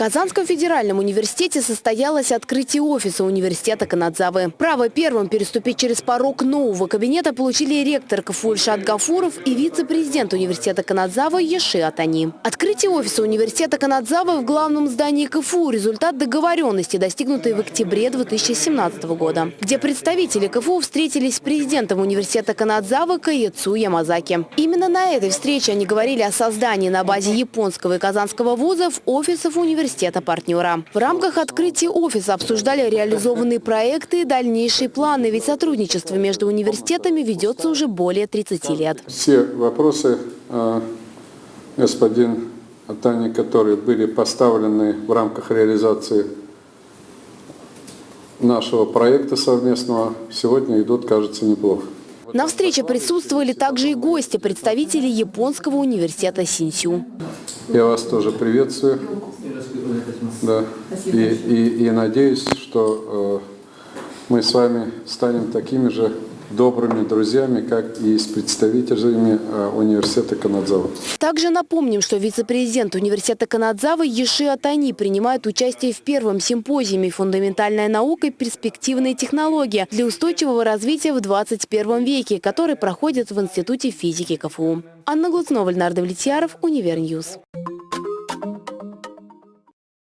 Казанском федеральном университете состоялось открытие офиса университета Канадзавы. Право первым переступить через порог нового кабинета получили ректор КФУ Ильшат Гафуров и вице-президент университета Канадзавы Еши Атани. Открытие офиса университета Канадзавы в главном здании КФУ – результат договоренности, достигнутой в октябре 2017 года, где представители КФУ встретились с президентом университета Канадзавы Каецу Ямазаки. Именно на этой встрече они говорили о создании на базе японского и казанского вузов офисов университета университета-партнера. В рамках открытия офиса обсуждали реализованные проекты и дальнейшие планы, ведь сотрудничество между университетами ведется уже более 30 лет. Все вопросы, э, господин Атани, которые были поставлены в рамках реализации нашего проекта совместного, сегодня идут, кажется, неплохо. На встрече присутствовали также и гости, представители Японского университета Синсю. Я вас тоже приветствую. Да. И, и, и надеюсь, что э, мы с вами станем такими же добрыми друзьями, как и с представителями э, университета Канадзавы. Также напомним, что вице-президент университета Канадзавы Еши Атани принимает участие в первом симпозиуме «Фундаментальная наука и перспективные технологии для устойчивого развития в 21 веке», который проходит в Институте физики КФУ. Анна Глуцнова, Леонард Влетьяров, Univer News.